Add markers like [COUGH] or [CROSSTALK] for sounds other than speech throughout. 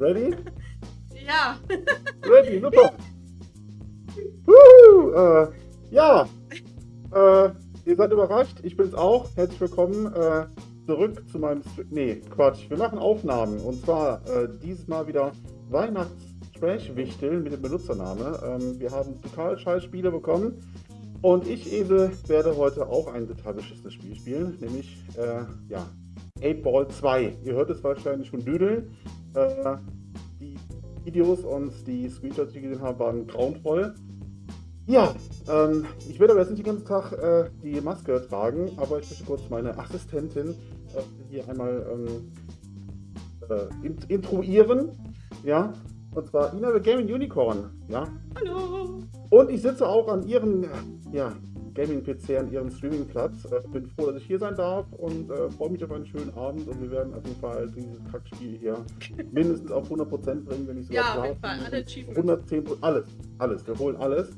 Ready? [LAUGHS] Ja. Ready, super. [LAUGHS] Woo, äh, ja, äh, ihr seid überrascht, ich bin's auch. Herzlich willkommen äh, zurück zu meinem... Str nee, Quatsch, wir machen Aufnahmen. Und zwar äh, dieses Mal wieder Weihnachts-Trash-Wichteln mit dem Benutzername. Ähm, wir haben total scheiß Spiele bekommen. Und ich, Esel, werde heute auch ein total beschissenes Spiel spielen, nämlich, äh, ja, 8 Ball 2. Ihr hört es wahrscheinlich schon düdeln. Äh, die Videos und die Screenshots, die ich gesehen habe, waren grauenvoll. Ja, ähm, ich werde aber jetzt nicht den ganzen Tag äh, die Maske tragen, aber ich möchte kurz meine Assistentin äh, hier einmal ähm, äh, int intruieren. Ja, und zwar Ina the Gaming Unicorn. Ja. Hallo. Und ich sitze auch an ihrem ja, Gaming-PC, an ihrem Streamingplatz. Äh, bin froh, dass ich hier sein darf und äh, freue mich auf einen schönen Abend. Und wir werden auf jeden Fall dieses Kackspiel hier [LAUGHS] mindestens auf 100% bringen, wenn ich sogar Ja, auf jeden Fall. Alle Achievements. 110% alles, alles. Wir holen alles.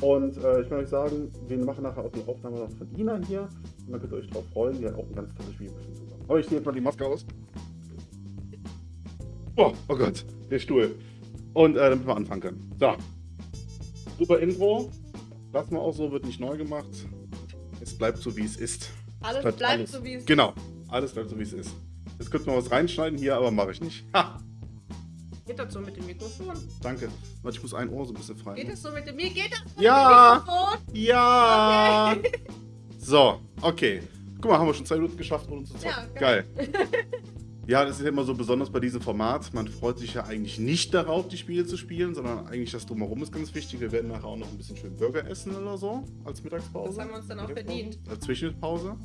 Und äh, ich kann euch sagen, wir machen nachher auch die Aufnahme noch von Ina hier. Und dann könnt ihr euch drauf freuen. Die hat auch ein ganz tolles Spiel zusammen. Aber ich ziehe jetzt mal die Maske aus. Oh, oh Gott, der Stuhl. Und äh, damit wir anfangen können. So. Super Intro. Lassen wir auch so, wird nicht neu gemacht. Es bleibt so, wie es ist. Alles bleibt bleibt, alles. so wie es Genau, alles bleibt so, wie es ist. Jetzt könnte man was reinschneiden hier, aber mache ich nicht. Ha, Geht das so mit dem Mikrofon? danke. Warte, ich muss ein Ohr so ein bisschen frei. Geht das so mit dem Mir geht das so Ja. mit dem Mikrofon? Ja! So, okay. Guck mal, haben wir schon zwei Minuten geschafft, ohne zu zocken. Ja, geil. geil. [LAUGHS] Ja, das ist ja immer so besonders bei diesem Format. Man freut sich ja eigentlich nicht darauf, die Spiele zu spielen, sondern eigentlich das Drumherum ist ganz wichtig. Wir werden nachher auch noch ein bisschen schön Burger essen oder so als Mittagspause. Das haben wir uns dann auch verdient. Als Zwischenpause.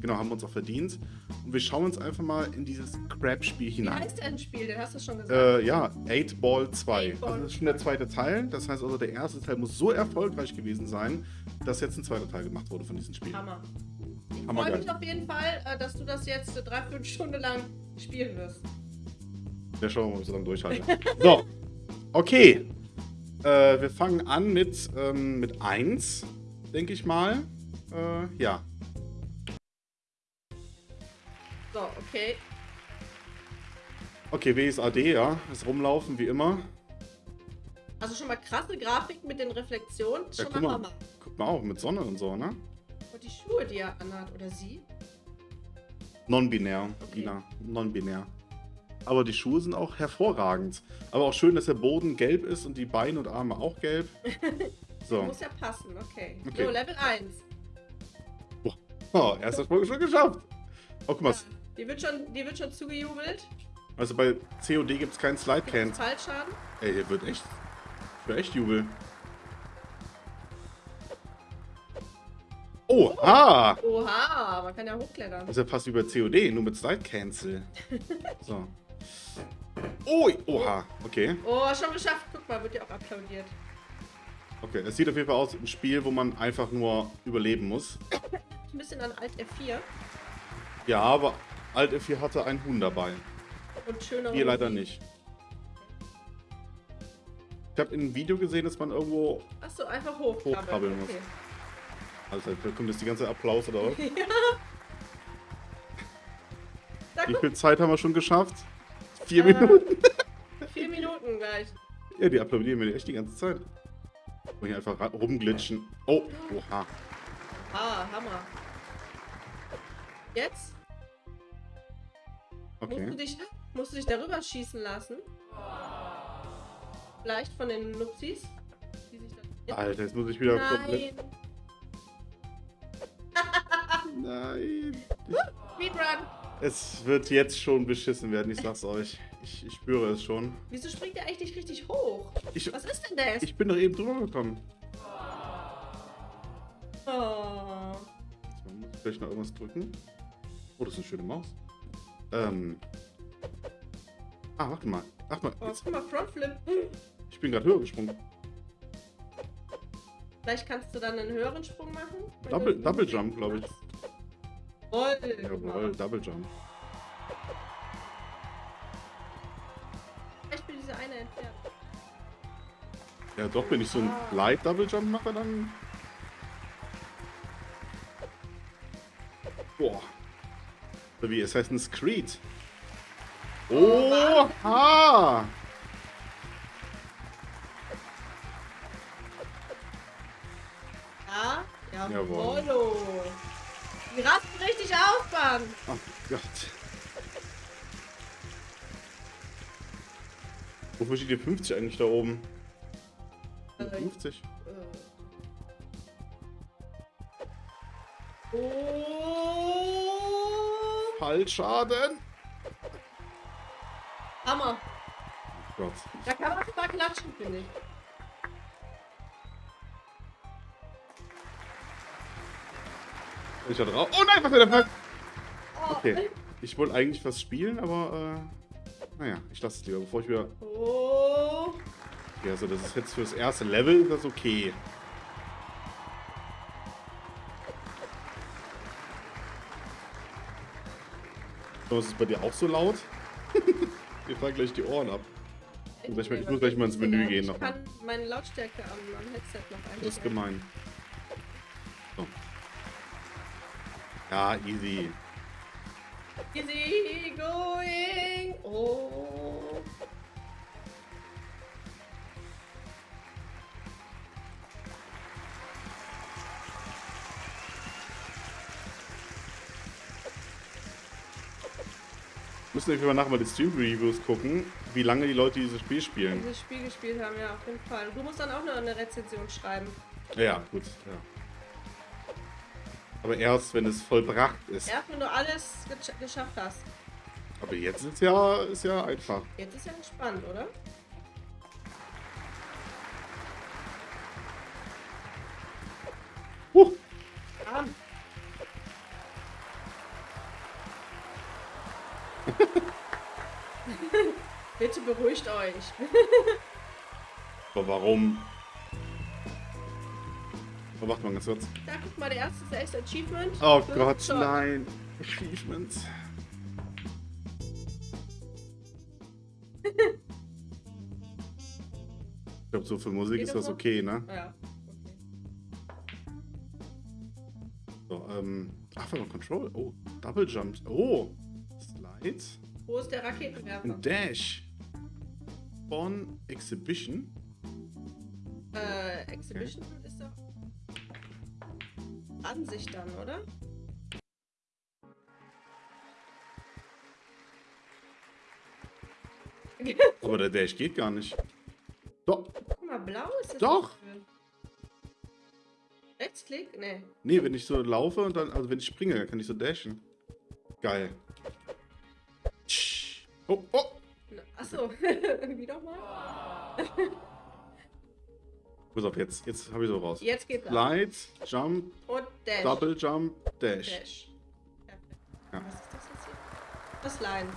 Genau, haben wir uns auch verdient. Und wir schauen uns einfach mal in dieses Crab-Spiel Wie hinein. heißt denn ein Spiel? Den hast du schon gesagt. Äh, ja, 8 Ball 2. Eight Ball Also das ist schon der zweite Teil. Das heißt also, der erste Teil muss so erfolgreich gewesen sein, dass jetzt ein zweiter Teil gemacht wurde von diesem Spiel. Hammer. Ich freue mich auf jeden Fall, äh, dass du das jetzt eine Dreiviertelstunde lang spielen wirst. Ja, schauen wir mal, ob ich so lange durchhalte. so, okay. Äh, wir fangen an mit, ähm, mit 1, denke ich mal. Äh, ja. So, okay. Okay, WSAD, ja. Das Rumlaufen wie immer. Also schon mal krasse Grafik mit den Reflexionen. Ja, Schon guck mal mal. Guck mal auch, mit Sonne und so, ne? Und die Schuhe, die er anhat, oder sie? Non-binär, Okay. Non-binär. Aber die Schuhe sind auch hervorragend. Aber auch schön, dass der Boden gelb ist und die Beine und Arme auch gelb. [LAUGHS] So. Muss ja passen, okay. Okay. So, Level 1. Oh, erster Folge schon geschafft. Oh, guck mal. Die wird schon, die wird schon zugejubelt. Also bei COD gibt es keinen Slide Gibt's Can. Fallschaden. Ey, hier wird echt. Für echt Jubel. Oh, ah! Oha, man kann ja hochklettern. Das ist ja fast bei COD, nur mit Slide Cancel. [LAUGHS] So. Ui, oha, okay. Oh, schon geschafft. Guck mal, wird ja auch applaudiert. Okay, es sieht auf jeden Fall aus wie ein Spiel, wo man einfach nur überleben muss. Ein bisschen an Alt F4 Ja, aber Alt F4 hatte ein Huhn dabei. und schöner. Hier leider nicht. Ich habe in einem Video gesehen, dass man irgendwo. Achso, einfach hochkrabbeln. Hochkrabbeln muss. Okay. Also, da kommt jetzt die ganze Applaus oder was? [LAUGHS] ja. Da Wie viel Zeit haben wir schon geschafft? Vier Äh. Minuten? vier Minuten gleich. Ja, die applaudieren mir echt die ganze Zeit. Und hier einfach rumglitschen. Oh, oha. Ah, Hammer. Jetzt musst, du Okay. dich, musst du dich darüber schießen lassen. Vielleicht von den Nupsis. Alter, jetzt muss ich wieder. Nein. Nein. Speedrun. Es wird jetzt schon beschissen werden, ich sag's euch. Ich, ich spüre es schon. Wieso springt der eigentlich nicht richtig hoch? Ich, Was ist denn das? ich bin doch eben drüber gekommen. oh. Jetzt mal, muss ich vielleicht noch irgendwas drücken. Oh, das ist eine schöne Maus. Ähm. Ah, warte mal. Ach mal, oh, jetzt, guck mal, Frontflip. ich bin gerade höher gesprungen. Vielleicht kannst du dann einen höheren Sprung machen. Double- Double Jump, glaub ich. Jawohl. Jawohl. Double Jump. Ich bin diese eine entfernt. Ja, doch, wenn ich so ein Light Double Jump mache, dann. Boah. So wie Assassin's Creed. Oha! Ja, Jawohl. jawollo. Auf, Mann. Oh Gott. Wofür steht die 50 eigentlich da oben? Äh, 50? äh. Oh. Fallschaden! Hammer. Oh Gott. Da kann man mal klatschen, finde ich. Ich da drauf? Oh nein, was der Fuck? Oh. Okay. Ich wollte eigentlich was spielen, aber äh, naja, ich lasse es lieber, bevor ich wieder. Oh. Okay, also das ist jetzt fürs erste Level, das ist okay. So, ist es bei dir auch so laut? [LAUGHS] Mir fallen gleich die Ohren ab. Ich muss gleich- ich muss gleich mal ins Menü gehen Ich noch mal. kann meine Lautstärke am, am Headset noch einstellen. Das ist gemein. So. Ja, easy. Easy going. Oh. Müssen wir einfach nachher mal die Stream-Reviews gucken, wie lange die Leute dieses Spiel spielen. Dieses Spiel gespielt haben, ja, auf jeden Fall. Du musst dann auch noch eine Rezension schreiben. Ja, gut. Ja. Aber erst, wenn es vollbracht ist. Erst wenn du alles gesch- geschafft hast. Aber jetzt ist ja, ist ja einfach. Jetzt ist ja entspannt, oder? Huh. Arm. [LAUGHS] [LAUGHS] Bitte beruhigt euch. Aber warum? Oh, warte mal ganz kurz. Da guck mal, der erste ist echt Achievement. Oh Gott, Zock. nein. Achievements. [LAUGHS] Ich glaube, so für Musik Geht ist das noch? okay, ne? Ja. Okay. So, ähm. Ach, warte mal, Control. Oh, Double Jump. Oh. Slide. Wo ist der Raketenwerfer? Und Dash. Spawn Exhibition. Äh, Exhibition ist doch Ansicht dann, oder? [LAUGHS] Aber der Dash geht gar nicht. Doch. Guck mal, blau ist das. Doch. Rechtsklick? Nee. Nee, wenn ich so laufe und dann, also wenn ich springe, dann kann ich so dashen. Geil. Oh, oh. Achso, [LAUGHS] wie nochmal? Pass auf, jetzt, jetzt habe ich so raus. Jetzt geht's. Slide, Jump, Und Dash. Double Jump, Dash. Dash. Ja. Was ist das jetzt hier? Das Line.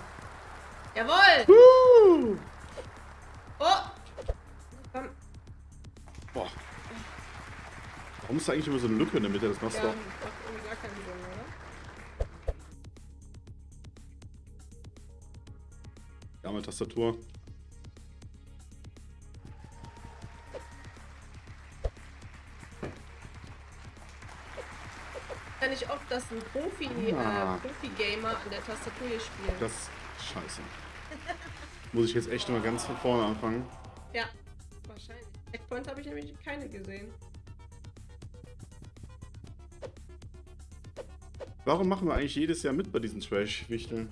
Jawohl! Woo! Oh! Komm. Boah. Warum ist da eigentlich immer so eine Lücke in der Mitte? Das machst Ja, du macht doch. irgendwie gar keinen Sinn, oder? Ja, mit Tastatur. Dass ein Profi, Ah. äh, Profi-Gamer an der Tastatur hier spielt. Das scheiße. Muss ich jetzt echt mal ganz von vorne anfangen. Ja, wahrscheinlich. Checkpoint habe ich nämlich keine gesehen. Warum machen wir eigentlich jedes Jahr mit bei diesen Trash-Wichteln?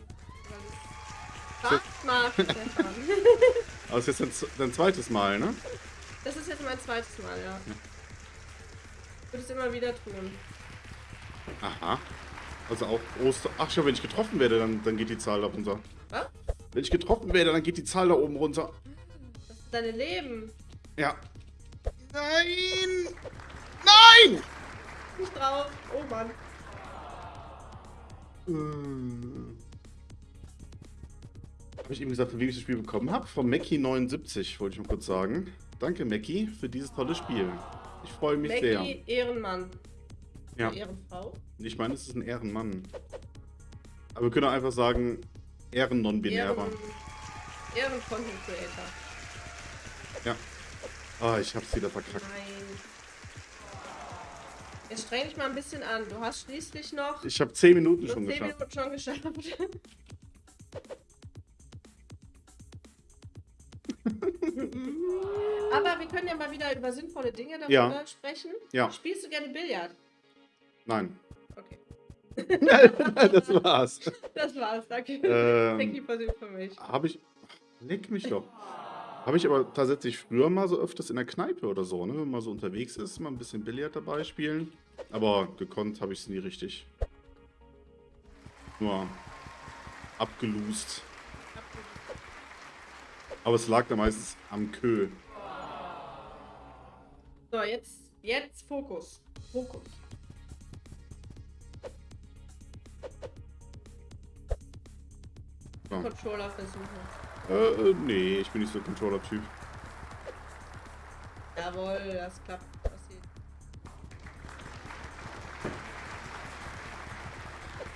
Wart mal, Stefan. [LAUGHS] Aber es ist jetzt dein, dein zweites Mal, ne? Das ist jetzt mein zweites Mal, ja. Ich würde es immer wieder tun. Aha. Also auch Oster. Ach schau, wenn ich getroffen werde, dann, dann geht die Zahl da runter. Was? Wenn ich getroffen werde, dann geht die Zahl da oben runter. Das ist deine Leben. Ja. Nein! Nein! Nicht drauf. Oh Mann. Äh. Habe ich eben gesagt, von wem ich das Spiel bekommen habe? Von Mackie79, wollte ich mal kurz sagen. Danke, Mackie, für dieses tolle Spiel. Ich freue mich sehr. Maggie, Ehrenmann. Ja. Ehrenfrau. Ich meine, es ist ein Ehrenmann. Aber wir können einfach sagen, Ehren-Non-Binärer. Ehren, Ehren-Content Creator. Ja. Ah, ich hab's wieder verkackt. Nein. Jetzt streng dich mal ein bisschen an. Du hast schließlich noch Ich habe 10 Minuten schon 10 geschafft. Minuten schon geschafft. [LAUGHS] Aber wir können ja mal wieder über sinnvolle Dinge darüber Ja. sprechen. Ja. Spielst du gerne Billard? Nein. Okay. [LAUGHS] das war's. [LAUGHS] Das war's, danke. Ähm, Thank you for the information. Habe ich. Leck mich doch. Habe ich aber tatsächlich früher mal so öfters in der Kneipe oder so, ne? Wenn man so unterwegs ist, mal ein bisschen Billard dabei spielen. Aber gekonnt habe ich es nie richtig. Nur abgelust. Aber es lag da meistens am Kö. So, jetzt, jetzt Fokus. Fokus. So. Controller versuchen. Äh, äh, nee, ich bin nicht so ein Controller-Typ. Jawohl, das klappt.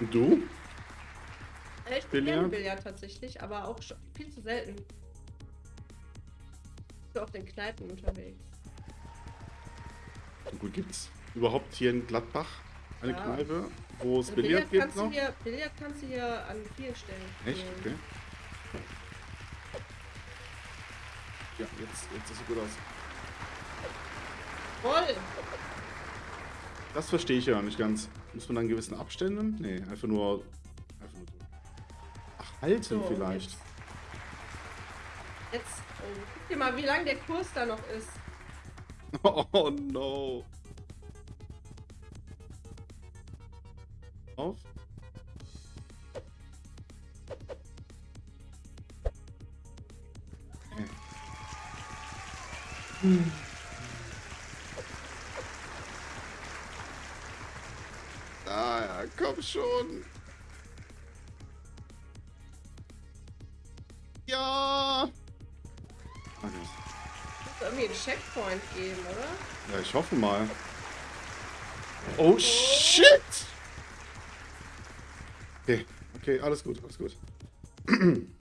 Und du? Äh, Ich spiele gerne Billard? Billard tatsächlich, aber auch schon viel zu selten. Ich bin auf den Kneipen unterwegs. Gut, gibt's überhaupt hier in Gladbach eine Ja. Kneipe, wo es Also Billard gibt kannst noch? du hier, Billard kannst du hier an vielen Stellen. Echt? Okay. Ja, jetzt, jetzt sieht gut aus. Voll! Das verstehe ich ja nicht ganz. Muss man dann gewissen Abständen? Nee, einfach nur. Einfach nur. Ach, halten So, vielleicht. Jetzt, jetzt oh, guck dir mal, wie lang der Kurs da noch ist. [LAUGHS] Oh no. Schon. Ja. Okay. Muss irgendwie einen Checkpoint geben, oder? Ja, ich hoffe mal. Oh, shit! Okay, okay, alles gut, alles gut. [CLEARS THROAT]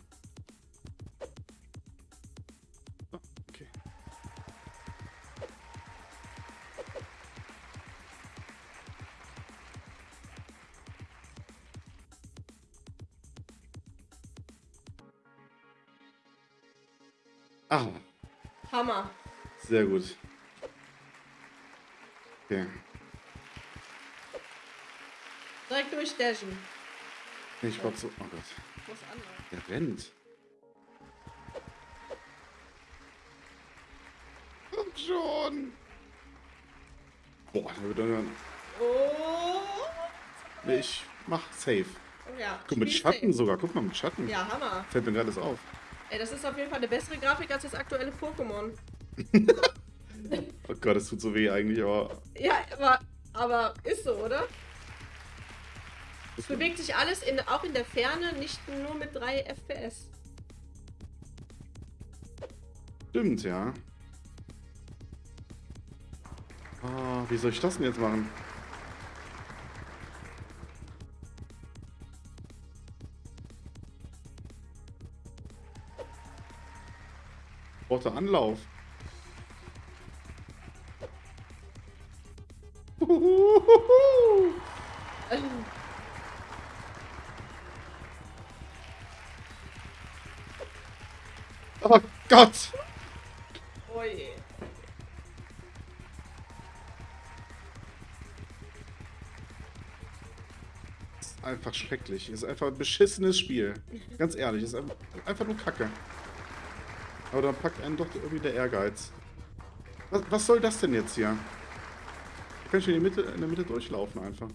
sehr gut. Okay. Direkt durchdashen. Ich war so. Oh Gott. Der rennt. Komm schon. Boah, der wird dann. Oh! Ich mach safe. oh ja. Guck, mit Schatten safe. sogar. Guck mal, mit Schatten. Ja, Hammer. Fällt mir gerade das auf. Ey, das ist auf jeden Fall eine bessere Grafik als das aktuelle Pokémon. Oh Gott, das tut so weh eigentlich, aber. Ja, aber, aber ist so, oder? Es bewegt sich alles in, auch in der Ferne, nicht nur mit 3 FPS. Stimmt, ja. Ah, wie soll ich das denn jetzt machen? Braucht er Anlauf? Oh Gott! Oh je. ist einfach schrecklich. Ist einfach ein beschissenes Spiel. Ganz ehrlich, ist einfach, einfach nur Kacke. Aber dann packt einen doch irgendwie der Ehrgeiz. Was, was soll das denn jetzt hier? Kann ich in, die Mitte, in der Mitte durchlaufen einfach.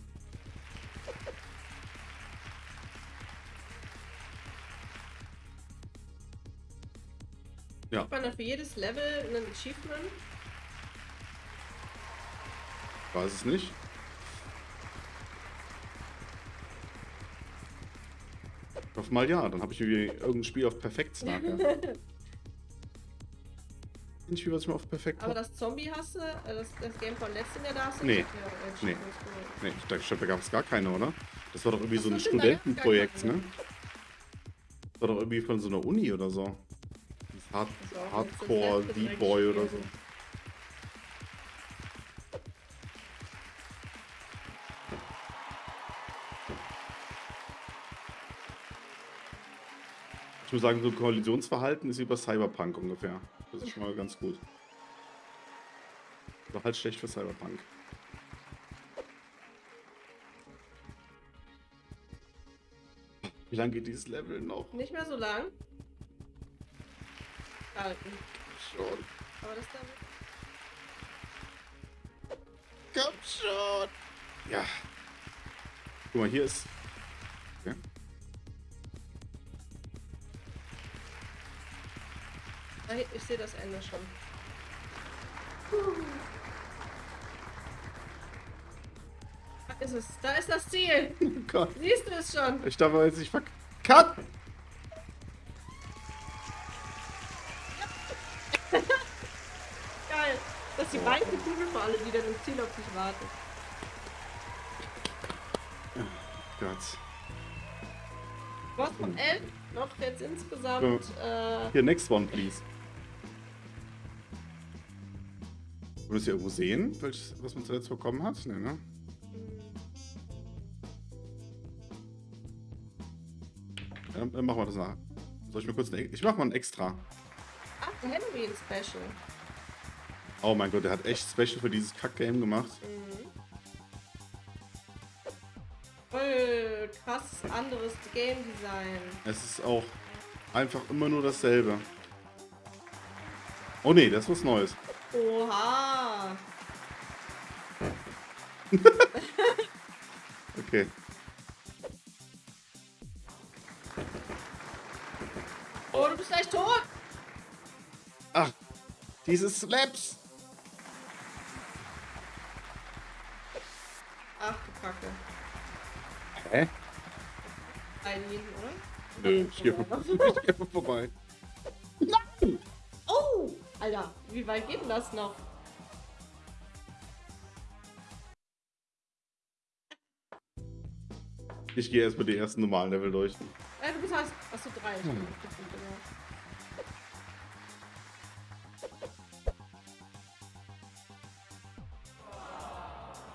Ja, Hat man dann für jedes Level ein Achievement? weiß es nicht. Ich hoffe mal ja, dann habe ich irgendwie irgendein Spiel auf Perfekt [LAUGHS] Ein Spiel, was ich mal auf Perfekt Aber das Zombie hast du, äh, das, das Game von letztem Jahr, da hast du Nee. nicht mehr Nee. Nee, ich dachte, da gab es gar keine, oder? Das war doch irgendwie Ach so ein Studentenprojekt, ne? Das war doch irgendwie von so einer Uni oder so. Das Hard Das Hardcore D-Boy oder so. Ich muss sagen, so ein Kollisionsverhalten ist wie bei Cyberpunk ungefähr. Das ist schon mal ganz gut. Doch halt schlecht für Cyberpunk. Wie lange geht dieses Level noch? Nicht mehr so lang. Halten. Schon. Aber das. Komm schon. Ja. Guck mal, hier ist. Ich sehe das Ende schon. Da ist es. Da ist das Ziel. Oh Gott. Siehst du es schon? Ich darf jetzt nicht verk... Cut! [LAUGHS] Geil. Das ist die weiche Kugel für alle, die dann im Ziel auf dich warten. Gott. Was von 11? Noch jetzt insgesamt. Äh, Hier, next one, please. Würdest du irgendwo sehen, welches, was man zuletzt bekommen hat? Nee, ne? Ja, dann, dann machen wir das nach. Soll ich mir kurz eine, Ich mach mal ein extra. ach, ein Halloween Special. Oh mein Gott, der hat echt Special für dieses Kack-Game gemacht. Mhm. Voll krass anderes Game Design. Es ist auch einfach immer nur dasselbe. Oh nee, das ist was Neues. Oha. [LAUGHS] Okay. Oh, du bist gleich tot. Ach, diese Slaps. Ach du Kacke. Hä? Ein hinten, oder? Nö, ich gehe vorbei. [LAUGHS] Oh! Alter, wie weit geht denn das noch? Ich gehe erstmal die ersten normalen Level durch. Äh, du bist hast, hast du drei. Hm.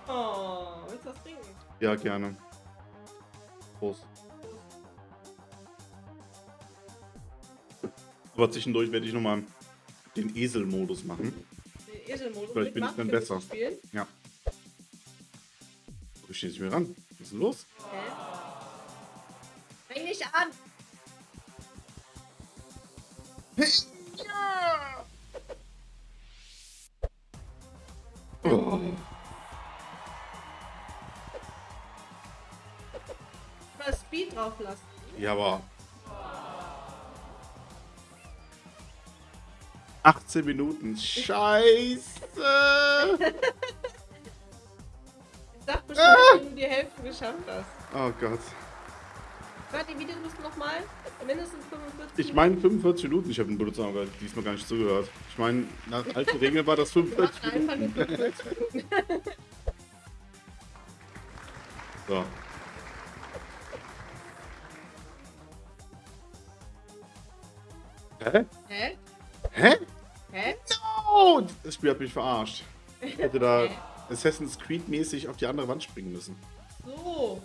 Oh, willst du was trinken? Ja, gerne. Prost. Aber zwischendurch werde ich nochmal den Esel-Modus machen. Den Eselmodus Vielleicht bin ich dann besser. Ja. Ich stehe nicht mehr ran. Was ist denn los? Hä? Nicht an! Oh. Mal Speed drauf lassen. Ja, aber. 18 Minuten. Scheiße! Ich sag bestimmt, wenn du die Hälfte geschafft hast. Oh Gott. War die Videolust nochmal? Mindestens 45 Ich meine 45 Minuten. Ich habe den Benutzer aber diesmal gar nicht zugehört. Ich meine, nach alten Regeln war das Wir 45 machen einfach Minuten. nur 45 Minuten. So. Hä? Hä? Hä? Hä? No! Das Spiel hat mich verarscht. Ich hätte da? [LAUGHS] Assassin's Creed mäßig auf die andere Wand springen müssen. So.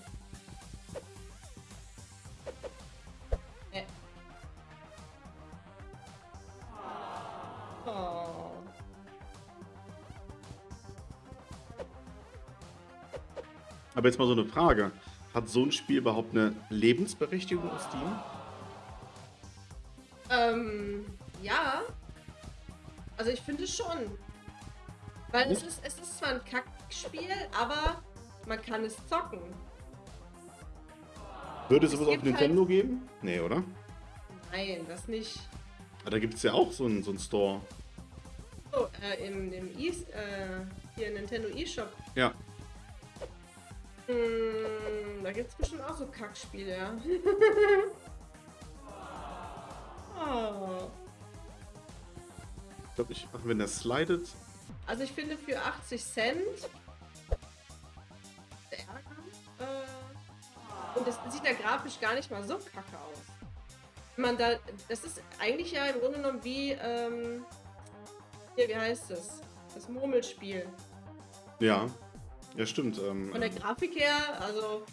Aber jetzt mal so eine Frage. Hat so ein Spiel überhaupt eine Lebensberechtigung auf Steam? Ähm, ja. Also ich finde schon. Weil es ist, es ist zwar ein Kackspiel, aber man kann es zocken. Würde Es sowas auf gibt Nintendo geben? Nee, oder? Nein, das nicht. Aber da gibt es ja auch so einen, so einen Store. So, äh, im, im e äh, hier Nintendo eShop. Ja. Hm, da gibt es bestimmt auch so Kackspiele, ja. oh. [LAUGHS] Ich glaube, ich, wenn der slidet. Also ich finde für 80 Cent der Ärger. Äh, und das sieht ja grafisch gar nicht mal so kacke aus. Wenn man da, das ist eigentlich ja im Grunde genommen wie, ähm, hier, wie heißt es? Das Murmelspiel. Ja. Ja, stimmt. Ähm, Von der Grafik her, also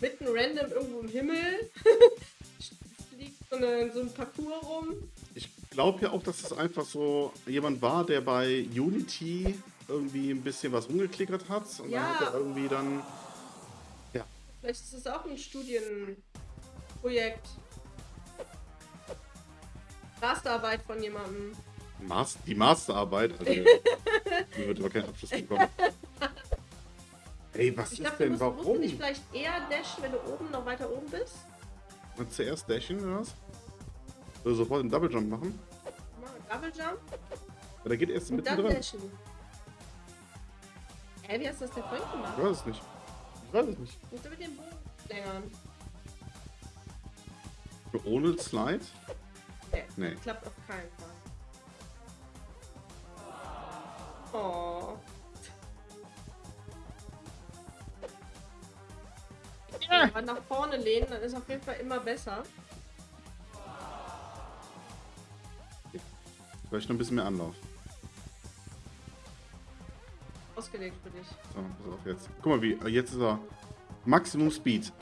mitten random irgendwo im Himmel, [LAUGHS] fliegt so, eine, so ein Parcours rum. Ich glaube ja auch, dass es einfach so jemand war, der bei Unity irgendwie ein bisschen was rumgeklickert hat. Und Ja. dann hat er irgendwie dann. Vielleicht ist es auch ein Studienprojekt. Masterarbeit von jemandem. Mas die Masterarbeit. Also, [LAUGHS] mir wird aber kein Abschluss bekommen. [LAUGHS] Ey, was Ich ist glaube, du denn? musst, musst du Warum? nicht vielleicht eher dashen, wenn du oben noch weiter oben bist? Mal zuerst dashen oder was? Oder sofort einen Double Jump machen? Mach einen Double Jump Oder geht erst und dann mittendrin? dashen. Hä, wie hast du das denn vorhin gemacht? Ich weiß es nicht. Ich weiß es nicht. Musst du mit dem Bogen längern? Ohne Slide? Nee, Nee. klappt auf keinen Fall. Oh. Aber nach vorne lehnen, dann ist auf jeden Fall immer besser. Vielleicht noch ein bisschen mehr Anlauf. Ausgelegt für dich. So, pass auf jetzt. Guck mal, wie. Jetzt ist er. Maximum Speed.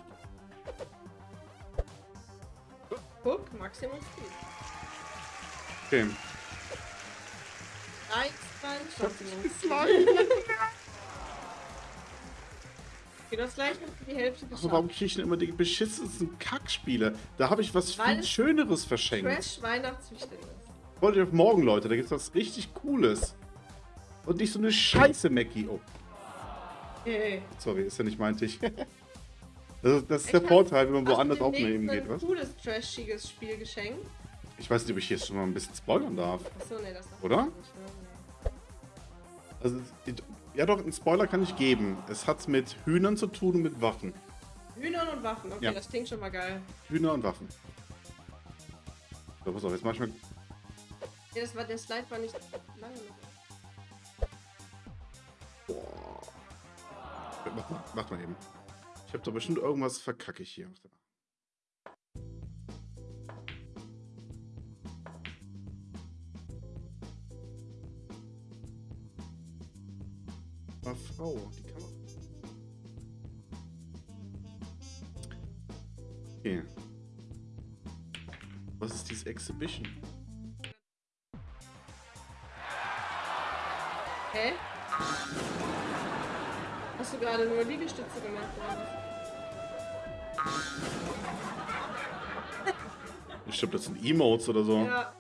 Guck, Maximum Speed. Okay. Eins, zwei, Maximum [LAUGHS] Okay, du hast gleich noch die Hälfte Aber warum geschafft. kriege ich denn immer die beschissensten Kackspiele? Da habe ich was Weil viel es Schöneres verschenkt. Crash Weihnachtswichteln ist. Wollt ihr auf morgen, Leute? Da gibt es was richtig Cooles. Und nicht so eine Scheiße, Mackie. Oh, Hey. sorry, ist ja nicht mein Tisch. Das, [LAUGHS] das ist Ich der Vorteil, wenn man woanders aufnehmen geht, ein was? cooles, trashiges Spiel geschenkt? Ich weiß nicht, ob ich hier schon mal ein bisschen spoilern darf. Achso, nee, das darf Oder? ich nicht. Ne? Also, ja doch, einen Spoiler kann ich geben. Es hat mit Hühnern zu tun und mit Waffen. Hühnern und Waffen, okay, Ja. das klingt schon mal geil. Hühner und Waffen. So, pass auf, jetzt mach ich mal... Nee, das war, der Slide war nicht lange genug. Boah. Mach, mal- mach mal eben. Ich habe doch bestimmt irgendwas verkacke ich hier. Ah, Frau, die Kamera. Okay. Was ist dieses Exhibition? Hä? Hast du gerade nur Liegestütze gemacht oder Ich glaube, das sind Emotes oder so. Ja.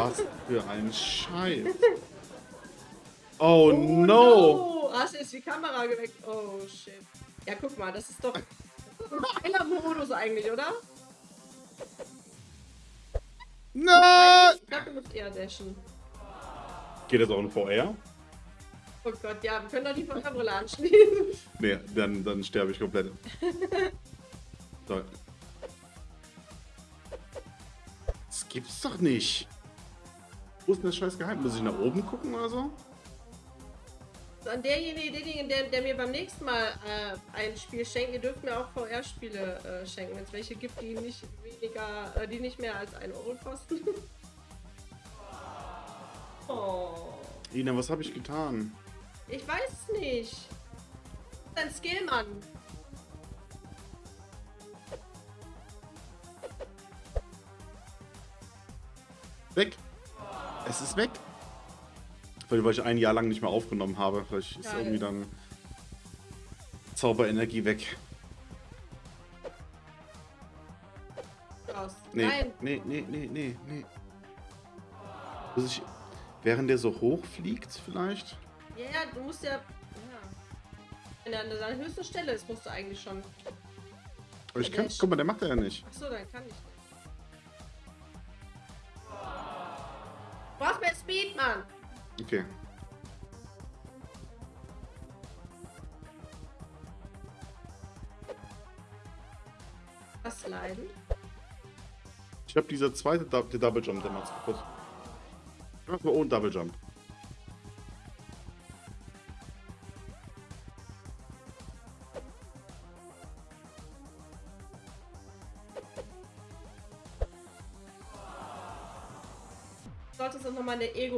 Was für ein Scheiß. [LAUGHS] Oh, no. Hast du jetzt die Kamera geweckt? Oh shit. Ja, guck mal, das ist doch ist ein geiler Modus eigentlich, oder? Nein! Ich glaube, du musst eher dashen. Geht das auch in VR? Oh Gott, ja, wir können doch die VR-Brille anschließen. [LAUGHS] Nee, dann, dann sterbe ich komplett. [LAUGHS] So. Das gibt's doch nicht. Wo ist denn das scheiß Geheim? Muss ich nach oben gucken oder so? An derjenige, derjenige, der, der mir beim nächsten Mal äh, ein Spiel schenkt, ihr dürft mir auch VR-Spiele äh, schenken, wenn es welche gibt, die nicht weniger, äh, die nicht mehr als 1 Euro kosten. [LAUGHS] oh. Ina, was habe ich getan? Ich weiß es nicht. Dein Skill, Mann. Weg. Es ist weg. Weil, ich ein Jahr lang nicht mehr aufgenommen habe. Vielleicht ist Geil. irgendwie dann Zauberenergie weg. Raus. Nee, Nein. nee, nee, nee, nee, nee. Muss ich, während der so hoch fliegt vielleicht? Ja, ja, du musst ja. ja. Wenn er an seiner höchsten Stelle ist, musst du eigentlich schon. Aber ich kann, guck mal, der macht er ja nicht. Achso, dann kann ich nicht. Speed, Mann. Okay. Was leiden? Ich habe dieser zweite Dou- der Double Jump, der macht's kaputt. Ich mach mal ohne Double Jump.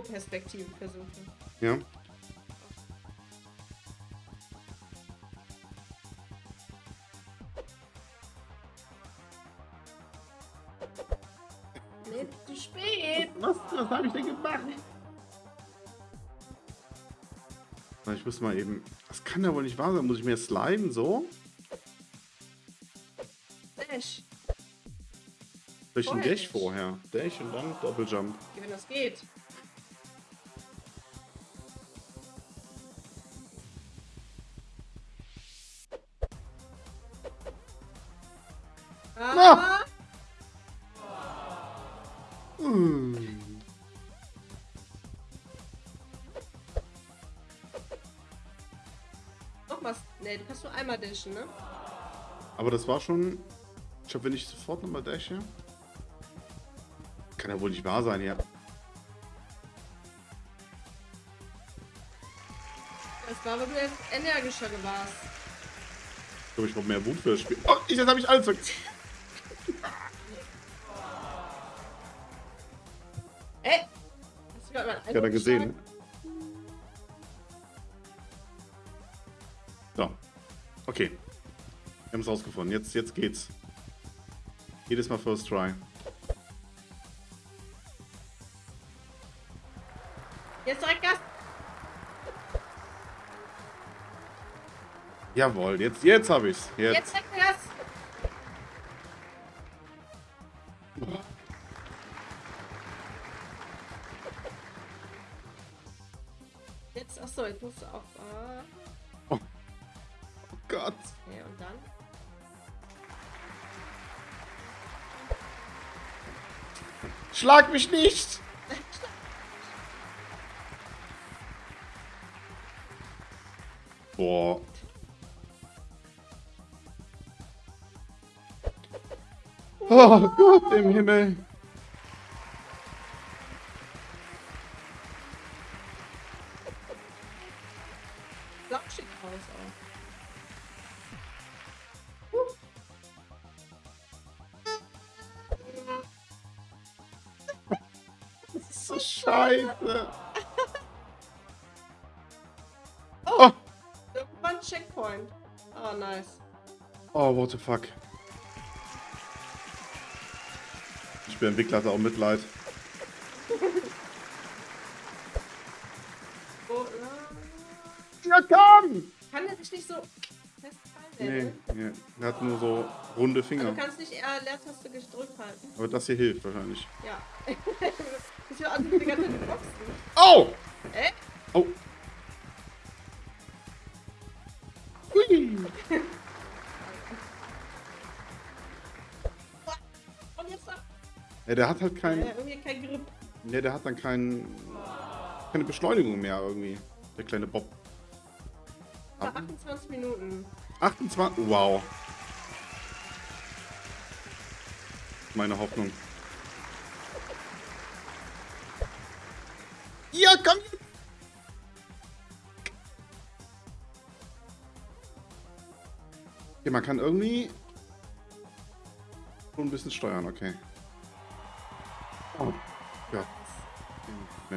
Ego-Perspektive versuchen. Ja. Zu spät. Was, was habe ich denn gemacht? Ich muss mal eben... Das kann ja wohl nicht wahr sein. Muss ich mir sliden so? Dash. Durch ein Dash vorher. Dash und dann Doppeljump. Wenn das geht. Ah, Mm. Nochmal. Ne, du kannst nur einmal dashen, ne? Aber das war schon... Ich glaube, wenn ich sofort nochmal dashe... Kann ja wohl nicht wahr sein, ja. Das war, weil du jetzt energischer warst. Ich glaube, ich brauche mehr Wut für das Spiel. Oh, ich, jetzt habe ich alles vergessen. Mal Ich hatte gesehen. So. Okay. Wir haben es rausgefunden. Jetzt, jetzt geht's. Jedes Mal First Try. Jetzt direkt Gas. Jawohl, jetzt, jetzt habe ich's. Jetzt. Jetzt, Schlag mich nicht! Boah. Oh Gott im Himmel. [LAUGHS] Oh! Da war ein Checkpoint. Oh, nice. Oh, what the fuck. Ich bin Entwickler, hatte auch Mitleid. [LAUGHS] Oh, äh, Ja, komm! kann der sich nicht so festhalten? Nee, ne? nee. Er hat nur so runde Also Finger. du kannst nicht eher Leertaste gedrückt halten. Aber das hier hilft wahrscheinlich. Ja. [LAUGHS] ich will also die ganze Zeit boxen. Oh! Äh? Oh! Hui! Und jetzt. Ja, der hat halt Ja, kein. irgendwie kein Grip. Ne, der hat dann kein, keine Beschleunigung mehr irgendwie. Der kleine Bob. Nach 28 Minuten. 28. Wow. Meine Hoffnung. Okay, man kann irgendwie schon ein bisschen steuern, okay. Oh. Ja. Nee.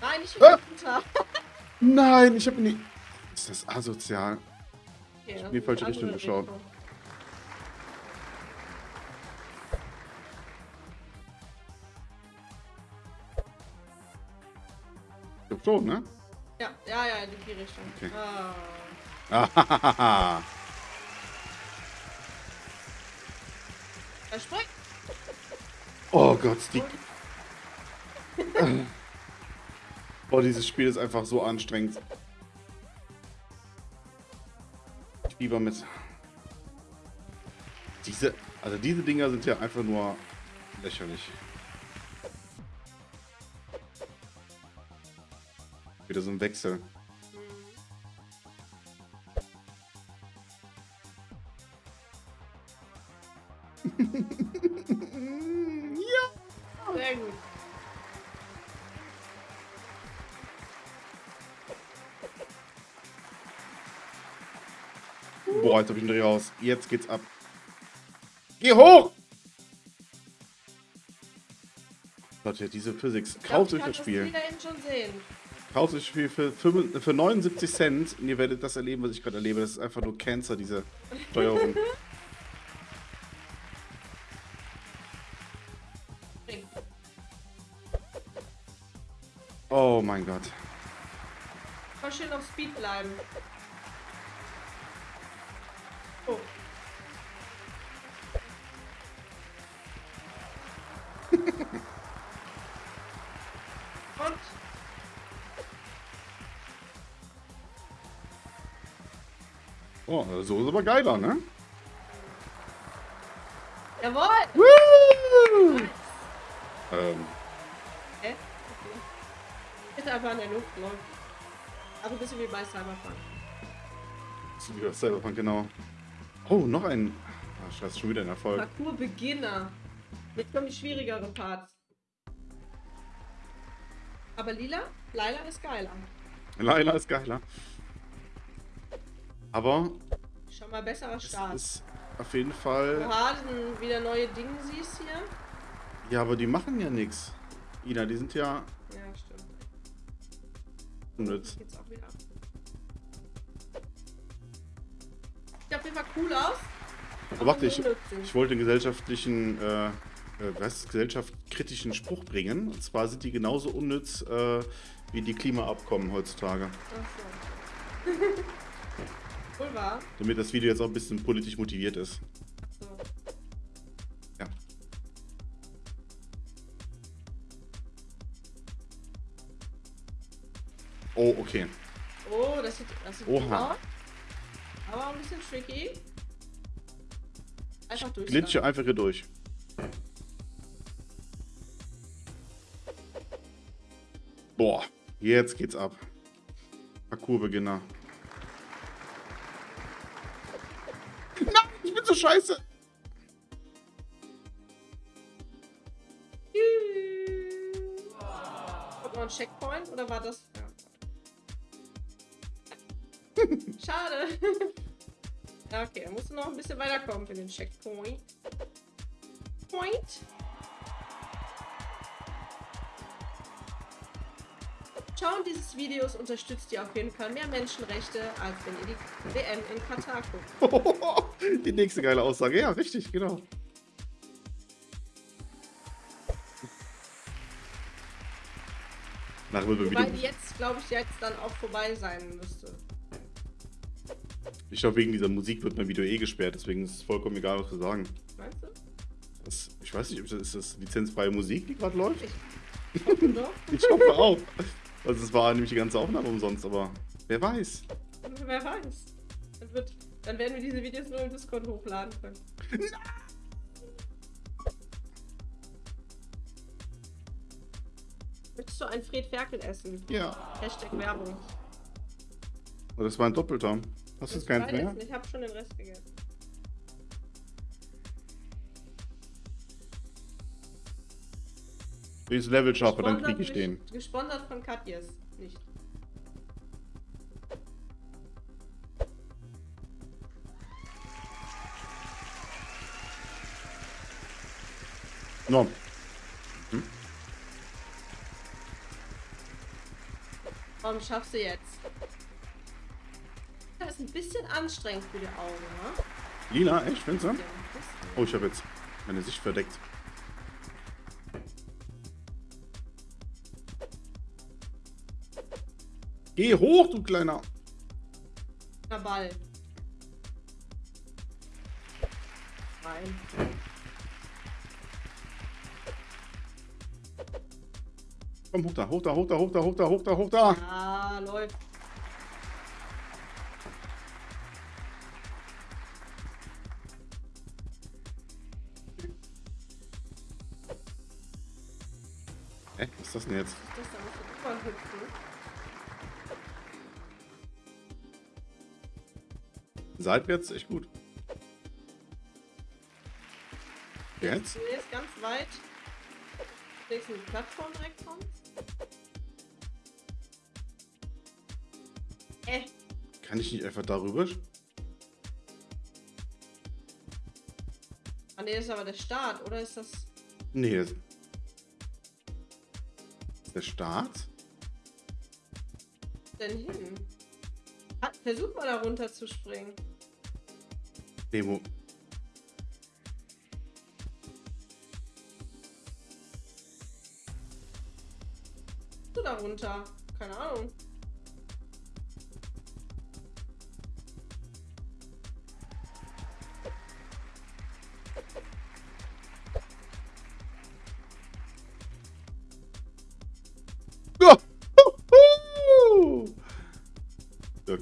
Nein, nicht Ah! runter. Nein, ich habe nie. Ist das asozial? In die falsche Richtung geschaut. Ich glaub schon, ne? Ja, ja, ja, in die Richtung. Okay. Ah. [LAUGHS] Er springt. Oh Gott, die. Boah, [LAUGHS] dieses Spiel ist einfach so anstrengend. Lieber mit. Diese. Also diese Dinger sind ja einfach nur lächerlich. Wieder so ein Wechsel. Jetzt hab ich einen Dreh raus. Jetzt geht's ab. Geh hoch! Leute, diese Physics. Kauft euch das Spiel. Kauft euch das Spiel für, fünf- für 79 Cent und ihr werdet das erleben, was ich gerade erlebe. Das ist einfach nur Cancer, diese Steuerung. [LAUGHS] Oh mein Gott. Voll schön auf Speed bleiben. Und Oh, so ist aber geiler, ne? jawohl! Woo! Ähm, Hä? Okay. Ist einfach in der Luft, läuft. Also ein bisschen wie bei Cyberpunk. das ist wieder Cyberpunk, genau. Oh, noch ein. Ah, scheiße, schon wieder ein Erfolg. Parcours Beginner. Jetzt kommen die schwierigeren Parts. Aber lila? Laila ist geiler. Laila ist geiler. Aber Schon mal besserer es Start. ist auf jeden Fall. Oha, sind wieder neue Dinge siehst hier. Ja, aber die machen ja nichts. Ina, die sind ja Ja, stimmt. unnütz. Geht's auch wieder ab. Sieht auf jeden Fall cool aus. Aber warte, ich, ich wollte einen gesellschaftlichen, äh, was ist, gesellschaftskritischen Spruch bringen. Und zwar sind die genauso unnütz äh, wie die Klimaabkommen heutzutage. Ach so. [LAUGHS] Wohl wahr. Damit das Video jetzt auch ein bisschen politisch motiviert ist. So. Ja. Oh, okay. Oh, das sieht, das sieht Oha. gut aus. Aber ein bisschen tricky. Einfach durch. Glitsche einfach hier durch. Boah, jetzt geht's ab. Parcoursbeginner. Nein, ich bin so scheiße. Ein Checkpoint oder war das? Ja. Schade. [LAUGHS] Okay, dann musst du noch ein bisschen weiterkommen für den Checkpoint. Point. Schauen dieses Videos unterstützt ihr auf jeden Fall mehr Menschenrechte, als wenn ihr die WM in Katar guckt. [LAUGHS] Die nächste geile Aussage. Ja, richtig, genau. Wird Wobei die jetzt, glaube ich, jetzt dann auch vorbei sein müsste. Ich glaube, wegen dieser Musik wird mein Video eh gesperrt, deswegen ist es vollkommen egal, was wir sagen. Meinst du? Das, ich weiß nicht, ob das, ist das lizenzfreie Musik, die gerade läuft? Ich hoffe doch. [LAUGHS] Ich hoffe auch. Also es war nämlich die ganze Aufnahme umsonst, aber wer weiß. Wer weiß. Dann, wird, dann werden wir diese Videos nur im Discord hochladen können. [LAUGHS] Möchtest du ein Fred Ferkel essen? Ja. Hashtag Werbung. Oh, das war ein Doppelter. Hast du jetzt Beides mehr? Ich habe schon den Rest gegessen. Das Level schaffe, dann krieg ich den. Gesponsert von Katjes. Nicht. No. Warum schaffst du jetzt? Das ist ein bisschen anstrengend für die Augen, ne? Lina, echt, findest du? Ja. Oh, ich habe jetzt meine Sicht verdeckt. Geh hoch, du kleiner. Der Ball. Rein. Komm, hoch da, hoch da, hoch da, hoch da, hoch da, hoch da, hoch da. Ah, läuft. Hä, was ist das denn jetzt? Das da musst du drüber hüpfen. Seitwärts, echt gut. Jetzt? Du gehst ganz weit. Legst eine Plattform direkt kommst. Äh, Kann ich nicht einfach darüber? ah nee, das ist aber der Start, oder ist das. Nee. das- der Start? Denn hin? Ah, Versuch mal da runter zu springen. Demo. Du da runter? Keine Ahnung.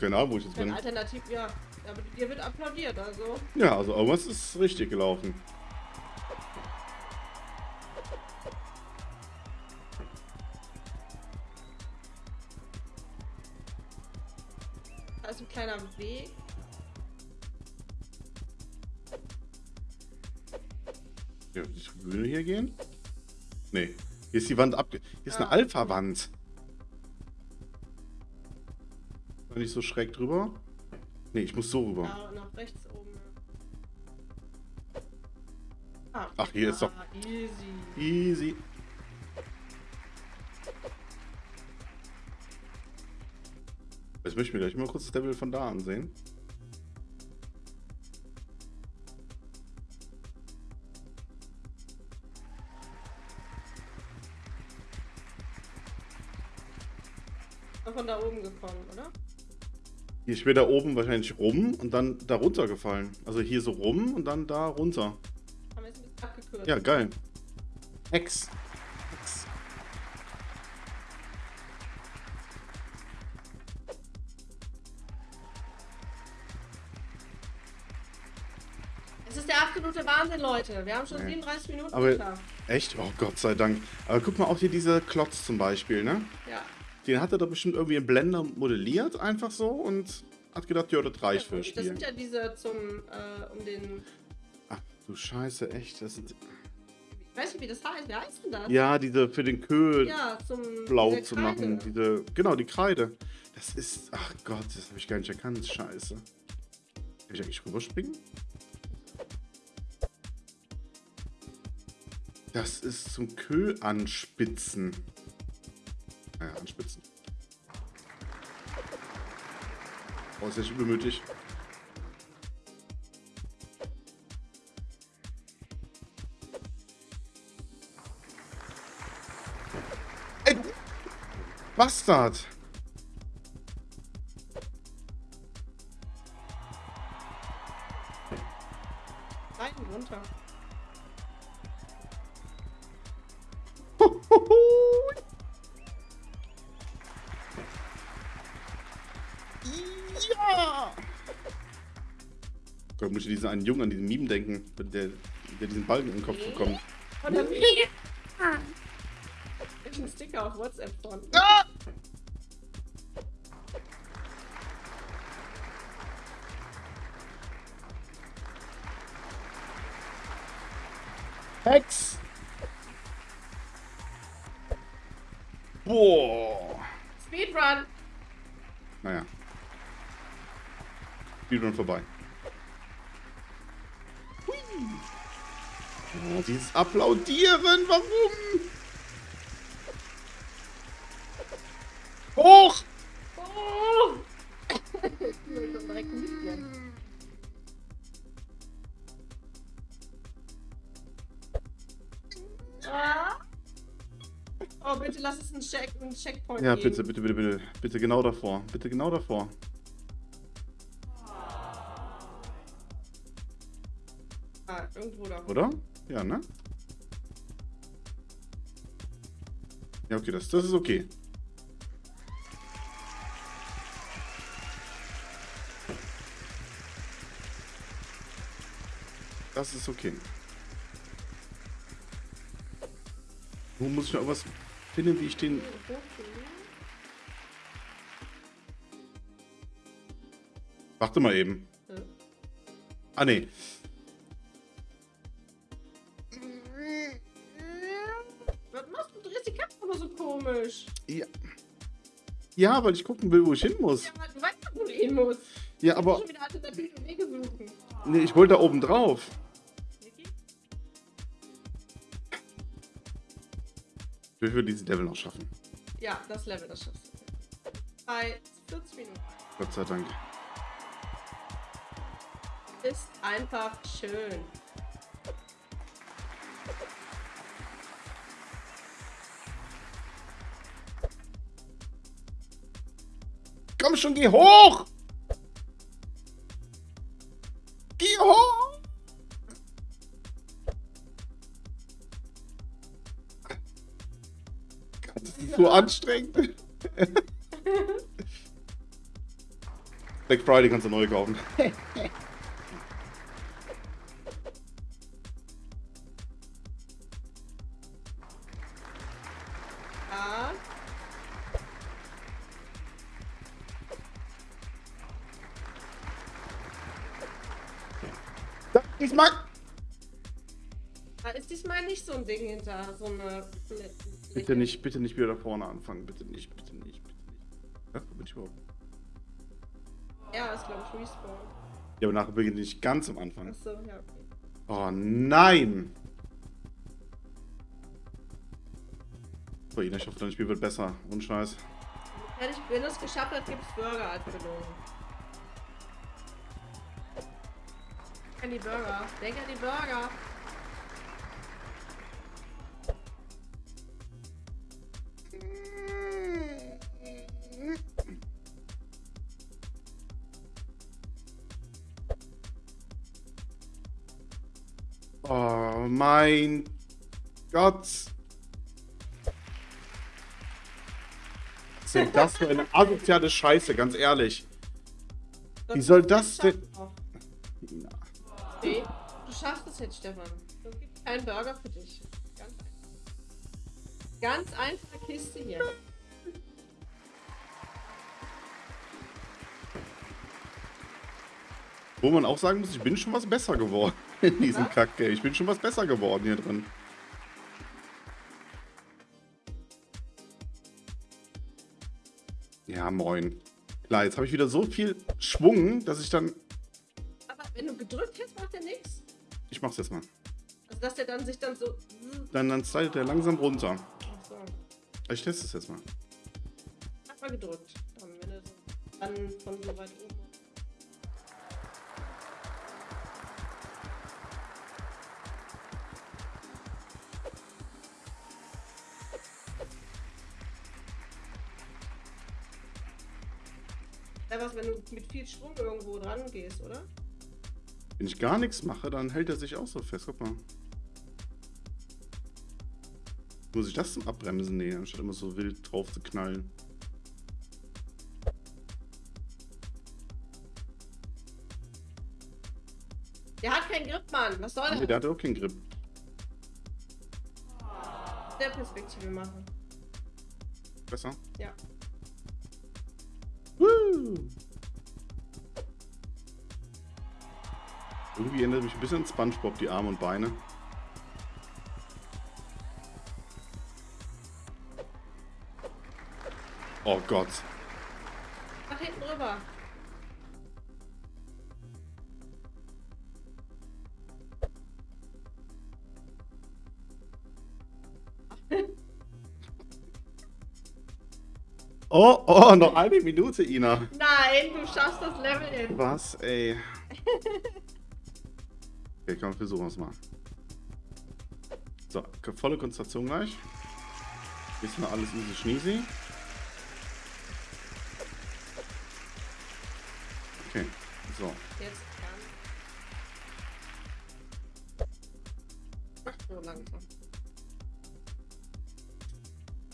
Keine Ahnung, wo ich jetzt bin. Alternativ, ja. Aber dir wird applaudiert, also. Ja, also irgendwas ist richtig gelaufen. Da ist ein kleiner Weg. Ja, die Tribüne hier gehen? Nee. Hier ist die Wand abge... Hier ist eine Ah. Alpha-Wand. Nicht so schräg drüber? Nee, ich muss so rüber. Ja, nach rechts oben. Ah, Ach, hier ist doch- ah, Easy. Easy. Jetzt möchte ich mir gleich mal kurz das Level von da ansehen. Hier da oben wahrscheinlich rum und dann da runter gefallen. Also hier so rum und dann da runter. Haben wir jetzt ein bisschen abgekürzt. Ja, geil. Hex. Hex. Es ist der absolute Wahnsinn, Leute. Wir haben schon Nee. 37 Minuten Aber- geschafft. Echt? Oh Gott sei Dank. Aber guck mal, auch hier dieser Klotz zum Beispiel, ne? Ja. Den hat er doch bestimmt irgendwie im Blender modelliert, einfach so und hat gedacht, ja, das reicht für das das Spiel. sind ja diese zum, äh, um den, Ach du Scheiße, echt. Das sind, ich weiß nicht, wie das heißt. Wie heißt denn das? ja, diese für den Köhl Ja, blau zu machen. Diese, genau, die Kreide. Das ist, ach Gott, das habe ich gar nicht erkannt. Scheiße. Kann ich eigentlich rüberspringen? Das ist zum Köhl anspitzen. Anspitzen. Oh, ist echt übermütig. Ey, Bastard! Einen Jungen an diesen Meme denken, der, der diesen Balken in den Kopf bekommt. Oder wie? Ich einen Sticker auf WhatsApp von. Ah! Hex! Boah! Speedrun! Naja. Speedrun vorbei. Oh, dieses Applaudieren, warum? Hoch! Oh! ich will schon direkt mitgehen. Ah. Oh, bitte lass es ein, Check, ein Checkpoint Ja, geben. bitte, bitte, bitte, bitte. Bitte genau davor. Bitte genau davor. Ah, irgendwo da. Oder? Ja, ne? Ja, okay, das, das ist okay. Das ist okay. Nun muss ich noch irgendwas finden, wie ich den... Warte mal eben. Ah, nee. Ja, weil ich gucken will, wo ich hin muss. Ja, aber du weißt doch, wo du hin musst. Ja, aber... musst schon wieder alternative Wege suchen. Nee, ich wollte da oben drauf. Ich will diesen Level noch schaffen. Ja, das Level, das schaffst du. Bei 40 Minuten. Gott sei Dank. Ist einfach schön. Schon, geh hoch! Geh hoch! Das ist so anstrengend. Black Friday kannst du neu kaufen. [LAUGHS] nicht so ein Ding hinter, so eine. Bitte nicht, bitte nicht wieder da vorne anfangen. Bitte nicht, bitte nicht, bitte nicht. Ja, wo bin ich überhaupt? Ja, ist glaube ich Respawn. Ja, aber nachher beginne ich ganz am Anfang. Achso, ja, okay. Oh nein! So, Ina, ich hoffe, dein Spiel wird besser. Und Scheiß. Wenn, ich, es geschafft hast, gibt es Burger als Belohnung. Denk an die Burger. Denk an die Burger. Mein Gott. Was ist denn [LAUGHS] das für eine asoziale Scheiße, ganz ehrlich. Wie soll das denn-. Nee, du schaffst es jetzt, Stefan. Es gibt keinen Burger für dich. Ganz einfach. Ganz einfache Kiste hier. Wo man auch sagen muss, ich bin schon was besser geworden [LAUGHS] in diesem? Kacke. Ich bin schon was besser geworden hier drin. Ja, moin. Klar, jetzt habe ich wieder so viel Schwung, dass ich dann... Aber wenn du gedrückt hättest, macht er nichts. Ich mach's jetzt mal. Also dass der dann sich dann so. Dann, dann slidet der langsam runter. Achso. Ich teste es jetzt mal. Hab mal gedrückt. Dann, wenn du so dann von so weit oben. Wenn du mit viel Schwung irgendwo dran gehst, oder? Wenn ich gar nichts mache, dann hält er sich auch so fest. Guck mal. Muss ich das zum Abbremsen nehmen, anstatt immer so wild drauf zu knallen? Der hat keinen Grip, Mann. Was soll Nee, er? der hatte auch keinen Grip. der Perspektive machen. Besser? Ja. Woo! Irgendwie erinnert mich ein bisschen an Spongebob, die Arme und Beine. Oh Gott. Nach hinten rüber. [LAUGHS] Oh, oh, noch eine Minute, Ina. Nein, du schaffst das Level jetzt. Was, ey? [LAUGHS] Okay, komm, versuchen wir es mal. So, volle Konzentration gleich. Ist noch alles easy schneezy. Okay, so. Jetzt ganz. So langsam.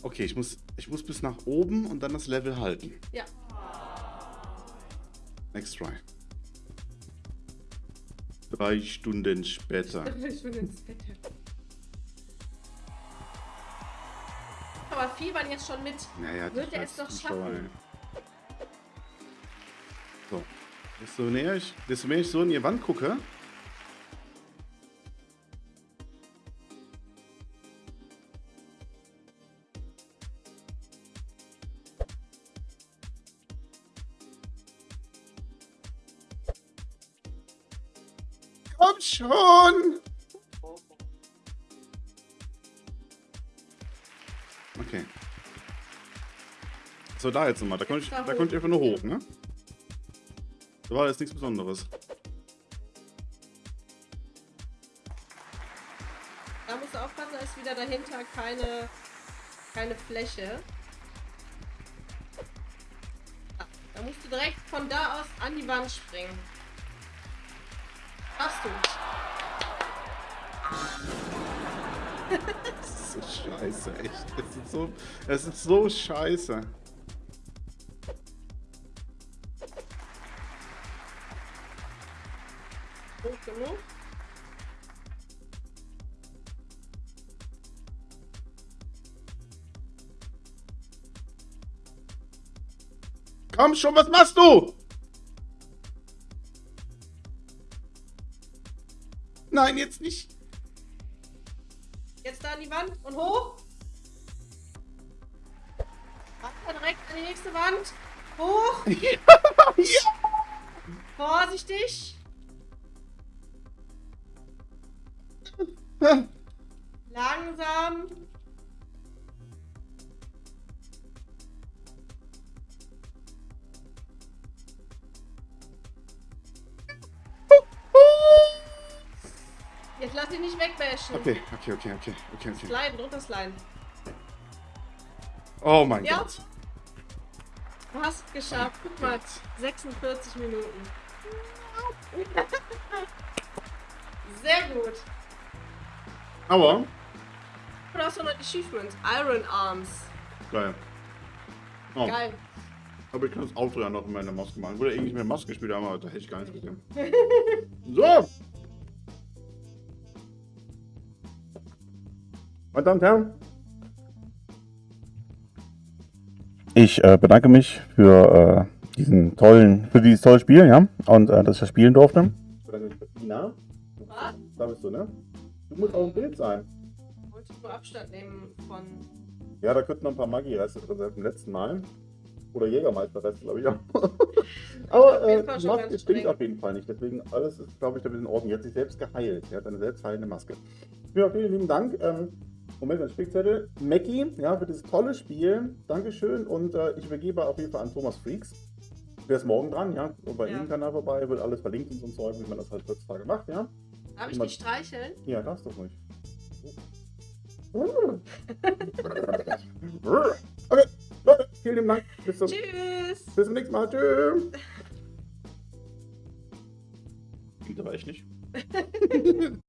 Okay, ich muss, ich muss bis nach oben und dann das Level halten. Ja. Next try. Drei Stunden später. Bin ins Bett. Aber fiebern jetzt schon mit. Naja, Wird er es doch schaffen? So. Desto, näher ich, desto mehr ich so in die Wand gucke. Schon! Okay. So, da jetzt nochmal. Da konnte ich, da konnte ich einfach nur hoch. ne? Da war jetzt nichts Besonderes. Da musst du aufpassen, da ist wieder dahinter keine, keine Fläche. Da musst du direkt von da aus an die Wand springen. Machst du. Das ist so scheiße, echt. Es ist so, es ist so scheiße. Hoch genug. Komm schon, was machst du? Nein, jetzt nicht. An die Wand und hoch. Weiter direkt an die nächste Wand. Hoch. [LAUGHS] Vorsichtig. [LAUGHS] Jetzt lass dich nicht wegbashen. Okay, okay, okay, okay, okay, okay. Sliden, drunter sliden. Oh mein Ja. Gott. Du hast es geschafft. Guck mal, 46 Minuten. [LAUGHS] Sehr gut. Aber, Du hast noch ein Achievement. Iron Arms. geil. Oh, Geil. aber ich kann das Auto ja noch in meiner Maske machen. Wurde eigentlich mit Maske gespielt, aber da hätte ich gar nicht [LAUGHS] gesehen. so! Meine Damen und Herren, ich äh, bedanke mich für äh, diesen tollen, für dieses tolle Spiel, ja, und äh, dass ich das spielen durfte. Ich bedanke mich für Ina. Was? Da bist du, ne? Du musst auch im Bild sein. Wollte ich nur Abstand nehmen von. Ja, da könnten noch ein paar Maggi-Reste drin sein vom letzten Mal. Oder Jägermeister-Reste, glaube ich auch. [LAUGHS] Aber Auf äh, die Maske stinkt auf jeden Fall nicht. Deswegen alles ist, glaube ich, damit in Ordnung. Jetzt sich selbst geheilt. Er hat eine selbstheilende Maske. Ja, vielen lieben Dank. Ähm, Moment, ein Spickzettel. Mackie, ja, für dieses tolle Spiel. Dankeschön. Und äh, ich übergebe auf jeden Fall an Thomas Freaks. Der ist morgen dran, ja. Und bei Ja. ihm kann er vorbei, wird alles verlinkt und so ein Zeug, wie man das halt heutzutage macht, ja. Darf ich dich streicheln? Ja, darfst du ruhig. [LAUGHS] Okay, Leute, vielen lieben Dank. Bis zum, Tschüss. bis zum nächsten Mal. Tschüss. Geht aber echt nicht. [LAUGHS]